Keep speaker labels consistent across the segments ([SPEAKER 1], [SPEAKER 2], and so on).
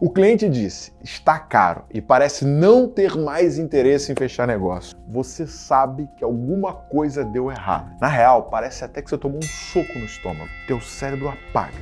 [SPEAKER 1] O cliente disse, está caro e parece não ter mais interesse em fechar negócio. Você sabe que alguma coisa deu errado. Na real, parece até que você tomou um soco no estômago. Teu cérebro apaga.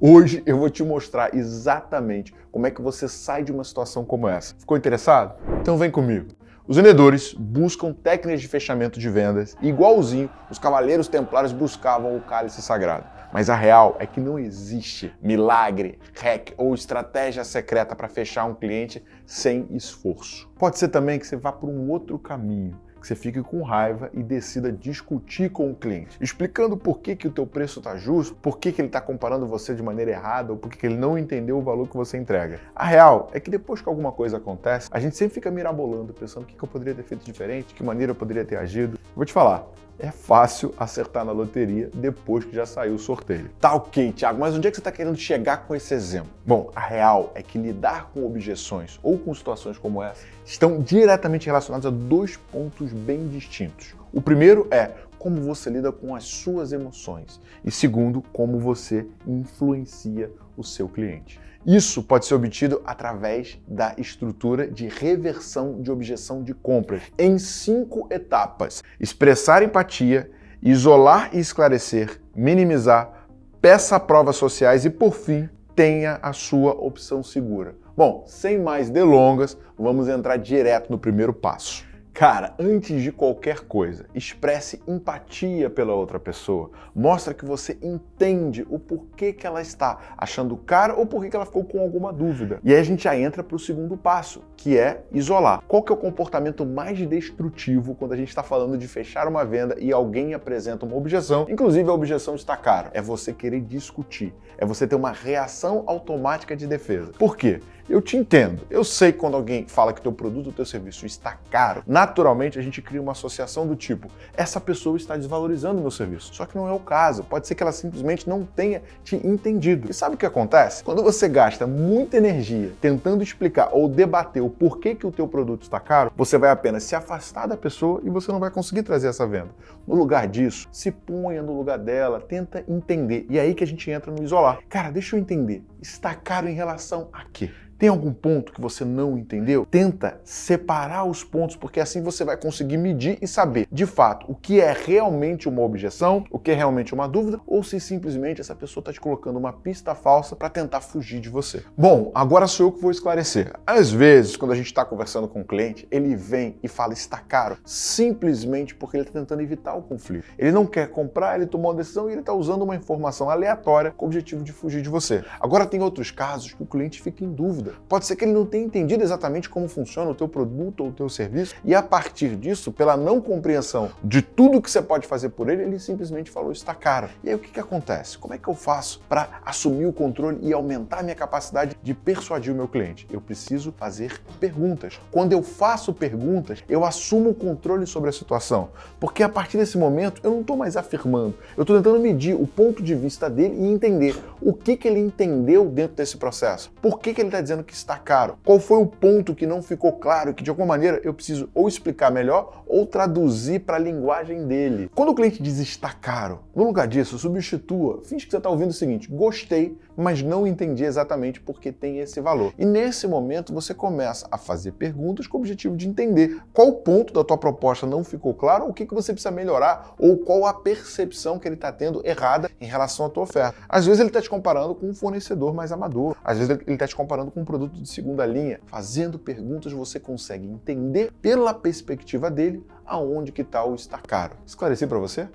[SPEAKER 1] Hoje eu vou te mostrar exatamente como é que você sai de uma situação como essa. Ficou interessado? Então vem comigo. Os vendedores buscam técnicas de fechamento de vendas igualzinho os cavaleiros templários buscavam o cálice sagrado. Mas a real é que não existe milagre, hack ou estratégia secreta para fechar um cliente sem esforço. Pode ser também que você vá por um outro caminho que você fique com raiva e decida discutir com o cliente, explicando por que, que o teu preço está justo, por que, que ele está comparando você de maneira errada ou por que, que ele não entendeu o valor que você entrega. A real é que depois que alguma coisa acontece, a gente sempre fica mirabolando, pensando o que, que eu poderia ter feito diferente, que maneira eu poderia ter agido. Vou te falar, é fácil acertar na loteria depois que já saiu o sorteio. Tá ok, Thiago, mas onde é que você está querendo chegar com esse exemplo? Bom, a real é que lidar com objeções ou com situações como essa estão diretamente relacionados a dois pontos bem distintos. O primeiro é como você lida com as suas emoções e segundo, como você influencia o seu cliente. Isso pode ser obtido através da estrutura de reversão de objeção de compras em cinco etapas. Expressar empatia, isolar e esclarecer, minimizar, peça provas sociais e, por fim, tenha a sua opção segura. Bom, sem mais delongas, vamos entrar direto no primeiro passo. Cara, antes de qualquer coisa, expresse empatia pela outra pessoa. Mostra que você entende o porquê que ela está achando caro ou porquê que ela ficou com alguma dúvida. E aí a gente já entra para o segundo passo, que é isolar. Qual que é o comportamento mais destrutivo quando a gente está falando de fechar uma venda e alguém apresenta uma objeção, inclusive a objeção está caro? É você querer discutir, é você ter uma reação automática de defesa. Por quê? Eu te entendo. Eu sei que quando alguém fala que teu produto ou teu serviço está caro, naturalmente a gente cria uma associação do tipo, essa pessoa está desvalorizando o meu serviço. Só que não é o caso. Pode ser que ela simplesmente não tenha te entendido. E sabe o que acontece? Quando você gasta muita energia tentando explicar ou debater o porquê que o teu produto está caro, você vai apenas se afastar da pessoa e você não vai conseguir trazer essa venda. No lugar disso, se ponha no lugar dela, tenta entender. E é aí que a gente entra no isolar. Cara, deixa eu entender. Está caro em relação a quê? Tem algum ponto que você não entendeu? Tenta separar os pontos, porque assim você vai conseguir medir e saber, de fato, o que é realmente uma objeção, o que é realmente uma dúvida, ou se simplesmente essa pessoa está te colocando uma pista falsa para tentar fugir de você. Bom, agora sou eu que vou esclarecer. Às vezes, quando a gente está conversando com um cliente, ele vem e fala está caro, simplesmente porque ele está tentando evitar o conflito. Ele não quer comprar, ele tomou uma decisão e ele está usando uma informação aleatória com o objetivo de fugir de você. Agora tem outros casos que o cliente fica em dúvida Pode ser que ele não tenha entendido exatamente como funciona o teu produto ou o teu serviço e a partir disso, pela não compreensão de tudo que você pode fazer por ele, ele simplesmente falou está caro. E aí o que, que acontece? Como é que eu faço para assumir o controle e aumentar minha capacidade de persuadir o meu cliente? Eu preciso fazer perguntas. Quando eu faço perguntas, eu assumo o controle sobre a situação. Porque a partir desse momento, eu não estou mais afirmando. Eu estou tentando medir o ponto de vista dele e entender o que, que ele entendeu dentro desse processo. Por que, que ele está dizendo que está caro? Qual foi o ponto que não ficou claro, que de alguma maneira eu preciso ou explicar melhor ou traduzir para a linguagem dele? Quando o cliente diz está caro, no lugar disso, substitua, finge que você está ouvindo o seguinte, gostei, mas não entendi exatamente porque tem esse valor. E nesse momento você começa a fazer perguntas com o objetivo de entender qual ponto da tua proposta não ficou claro, o que, que você precisa melhorar ou qual a percepção que ele está tendo errada em relação à tua oferta. Às vezes ele está te comparando com um fornecedor mais amador, às vezes ele está te comparando com um produto de segunda linha. Fazendo perguntas você consegue entender pela perspectiva dele aonde que está o caro. Esclareci para você?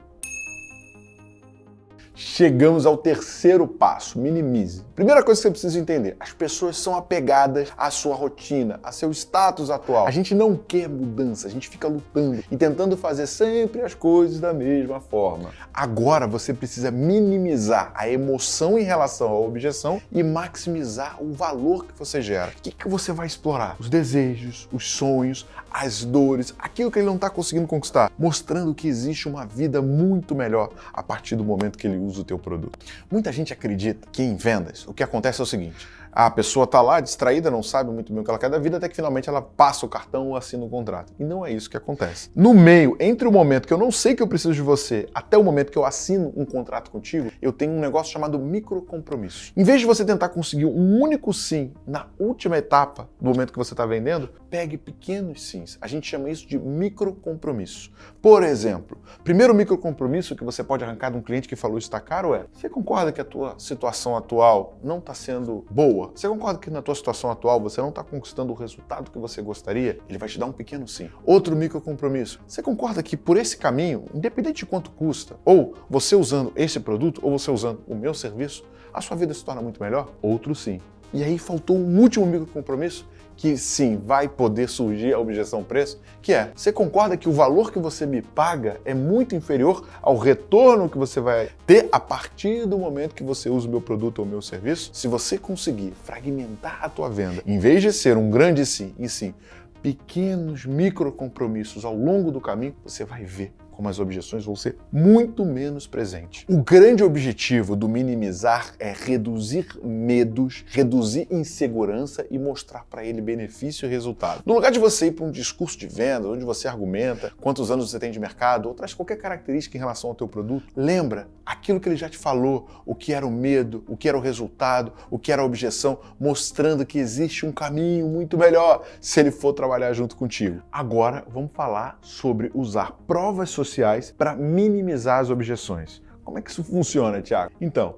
[SPEAKER 1] Chegamos ao terceiro passo, minimize. Primeira coisa que você precisa entender, as pessoas são apegadas à sua rotina, a seu status atual. A gente não quer mudança, a gente fica lutando e tentando fazer sempre as coisas da mesma forma. Agora você precisa minimizar a emoção em relação à objeção e maximizar o valor que você gera. O que, que você vai explorar? Os desejos, os sonhos, as dores, aquilo que ele não está conseguindo conquistar, mostrando que existe uma vida muito melhor a partir do momento que ele usa o teu produto. Muita gente acredita que em vendas o que acontece é o seguinte, a pessoa está lá distraída, não sabe muito bem o que ela quer da vida, até que finalmente ela passa o cartão ou assina o contrato. E não é isso que acontece. No meio, entre o momento que eu não sei que eu preciso de você, até o momento que eu assino um contrato contigo, eu tenho um negócio chamado microcompromisso. Em vez de você tentar conseguir um único sim na última etapa do momento que você está vendendo, pegue pequenos sims. A gente chama isso de microcompromisso. Por exemplo, primeiro microcompromisso que você pode arrancar de um cliente que falou está caro é: você concorda que a tua situação atual não está sendo boa? Você concorda que na tua situação atual você não está conquistando o resultado que você gostaria? Ele vai te dar um pequeno sim. Outro micro compromisso. Você concorda que por esse caminho, independente de quanto custa, ou você usando esse produto, ou você usando o meu serviço, a sua vida se torna muito melhor? Outro sim. E aí faltou um último micro compromisso que sim, vai poder surgir a objeção preço, que é, você concorda que o valor que você me paga é muito inferior ao retorno que você vai ter a partir do momento que você usa o meu produto ou o meu serviço? Se você conseguir fragmentar a tua venda, em vez de ser um grande sim, e sim, pequenos micro compromissos ao longo do caminho, você vai ver como as objeções vão ser muito menos presentes. O grande objetivo do minimizar é reduzir medos, reduzir insegurança e mostrar para ele benefício e resultado. No lugar de você ir para um discurso de venda, onde você argumenta quantos anos você tem de mercado, ou traz qualquer característica em relação ao teu produto, lembra aquilo que ele já te falou, o que era o medo, o que era o resultado, o que era a objeção, mostrando que existe um caminho muito melhor se ele for trabalhar junto contigo. Agora vamos falar sobre usar provas sociais sociais para minimizar as objeções. Como é que isso funciona, Tiago? Então,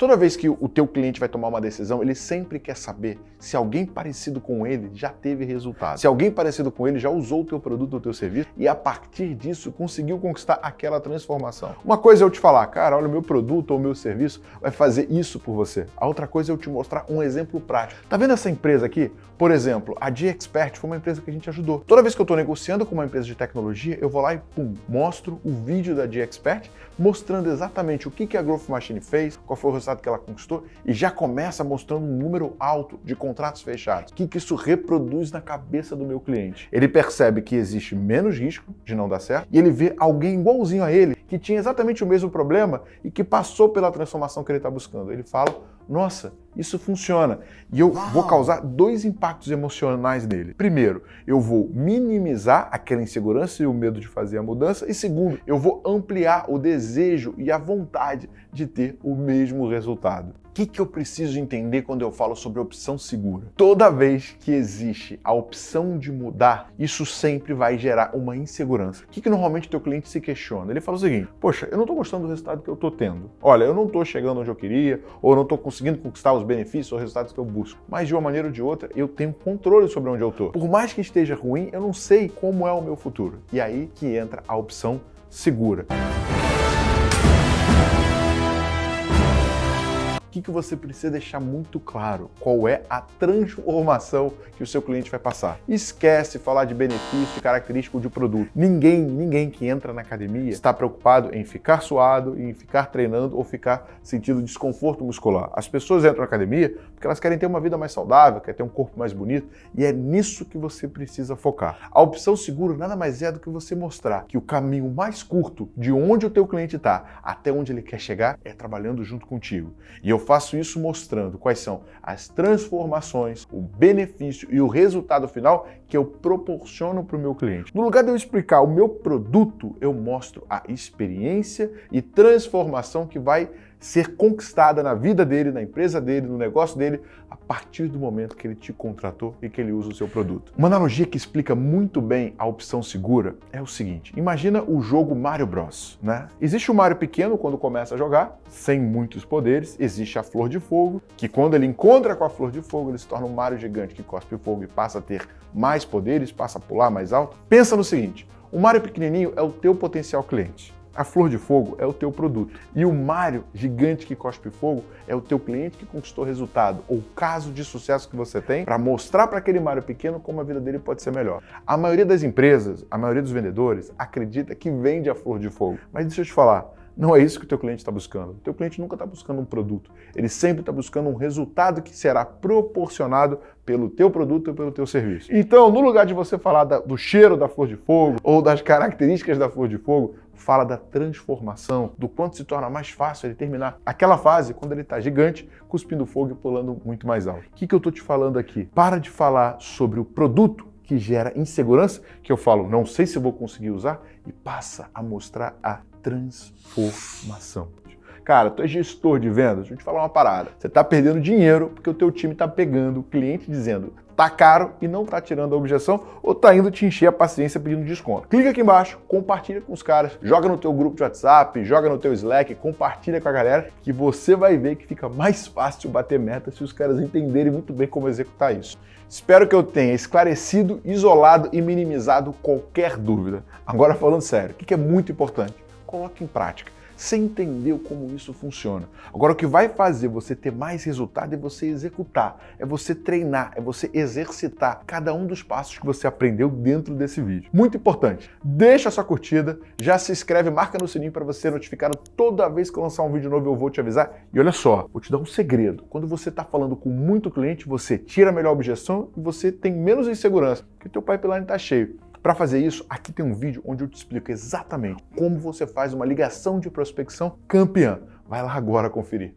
[SPEAKER 1] Toda vez que o teu cliente vai tomar uma decisão, ele sempre quer saber se alguém parecido com ele já teve resultado. Se alguém parecido com ele já usou o teu produto ou teu serviço e a partir disso conseguiu conquistar aquela transformação. Uma coisa é eu te falar, cara, olha, o meu produto ou o meu serviço vai fazer isso por você. A outra coisa é eu te mostrar um exemplo prático. Tá vendo essa empresa aqui? Por exemplo, a G-Expert foi uma empresa que a gente ajudou. Toda vez que eu estou negociando com uma empresa de tecnologia, eu vou lá e pum, mostro o vídeo da G-Expert mostrando exatamente o que a Growth Machine fez, qual foi o resultado que ela conquistou e já começa mostrando um número alto de contratos fechados. O que, que isso reproduz na cabeça do meu cliente? Ele percebe que existe menos risco de não dar certo e ele vê alguém igualzinho a ele que tinha exatamente o mesmo problema e que passou pela transformação que ele está buscando. Ele fala, nossa, isso funciona. E eu Uau. vou causar dois impactos emocionais nele. Primeiro, eu vou minimizar aquela insegurança e o medo de fazer a mudança. E segundo, eu vou ampliar o desejo e a vontade de ter o mesmo resultado. Que, que eu preciso entender quando eu falo sobre opção segura? Toda vez que existe a opção de mudar, isso sempre vai gerar uma insegurança. O que, que normalmente teu cliente se questiona? Ele fala o seguinte, poxa, eu não estou gostando do resultado que eu estou tendo. Olha, eu não estou chegando onde eu queria, ou não estou conseguindo conquistar os benefícios ou resultados que eu busco. Mas de uma maneira ou de outra, eu tenho controle sobre onde eu estou. Por mais que esteja ruim, eu não sei como é o meu futuro. E aí que entra a opção segura. Que, que você precisa deixar muito claro? Qual é a transformação que o seu cliente vai passar? Esquece falar de benefício, característico de produto. Ninguém, ninguém que entra na academia está preocupado em ficar suado, em ficar treinando ou ficar sentindo desconforto muscular. As pessoas entram na academia porque elas querem ter uma vida mais saudável, querem ter um corpo mais bonito e é nisso que você precisa focar. A opção segura nada mais é do que você mostrar que o caminho mais curto de onde o teu cliente está até onde ele quer chegar é trabalhando junto contigo. E eu faço isso mostrando quais são as transformações, o benefício e o resultado final que eu proporciono para o meu cliente. No lugar de eu explicar o meu produto, eu mostro a experiência e transformação que vai ser conquistada na vida dele, na empresa dele, no negócio dele, a partir do momento que ele te contratou e que ele usa o seu produto. Uma analogia que explica muito bem a opção segura é o seguinte: imagina o jogo Mario Bros. Né? Existe o Mario pequeno quando começa a jogar, sem muitos poderes, existe a Flor de Fogo, que quando ele encontra com a Flor de Fogo, ele se torna um Mario gigante que cospe fogo e passa a ter mais poderes, passa a pular mais alto. Pensa no seguinte: o Mario pequenininho é o teu potencial cliente. A flor de fogo é o teu produto. E o Mário gigante que cospe fogo é o teu cliente que conquistou resultado, ou caso de sucesso que você tem, para mostrar para aquele Mário pequeno como a vida dele pode ser melhor. A maioria das empresas, a maioria dos vendedores, acredita que vende a flor de fogo. Mas deixa eu te falar, Não é isso que o teu cliente está buscando. O teu cliente nunca está buscando um produto. Ele sempre está buscando um resultado que será proporcionado pelo teu produto ou pelo teu serviço. Então, no lugar de você falar da, do cheiro da flor de fogo ou das características da flor de fogo, fala da transformação, do quanto se torna mais fácil ele terminar aquela fase quando ele está gigante, cuspindo fogo e pulando muito mais alto. O que, que eu estou te falando aqui? Para de falar sobre o produto que gera insegurança, que eu falo, não sei se vou conseguir usar, e passa a mostrar a transformação. Cara, tu é gestor de vendas, deixa eu te falar uma parada. Você está perdendo dinheiro porque o teu time está pegando o cliente dizendo tá caro e não tá tirando a objeção ou tá indo te encher a paciência pedindo desconto. Clica aqui embaixo, compartilha com os caras, joga no teu grupo de WhatsApp, joga no teu Slack, compartilha com a galera que você vai ver que fica mais fácil bater meta se os caras entenderem muito bem como executar isso. Espero que eu tenha esclarecido, isolado e minimizado qualquer dúvida. Agora falando sério, o que é muito importante? Coloque em prática. Você entendeu como isso funciona. Agora, o que vai fazer você ter mais resultado é você executar, é você treinar, é você exercitar cada um dos passos que você aprendeu dentro desse vídeo. Muito importante, deixa sua curtida, já se inscreve, marca no sininho para você ser notificado toda vez que eu lançar um vídeo novo eu vou te avisar. E olha só, vou te dar um segredo. Quando você está falando com muito cliente, você tira a melhor objeção e você tem menos insegurança, porque teu pipeline está cheio. Para fazer isso, aqui tem um vídeo onde eu te explico exatamente como você faz uma ligação de prospecção campeã. Vai lá agora conferir.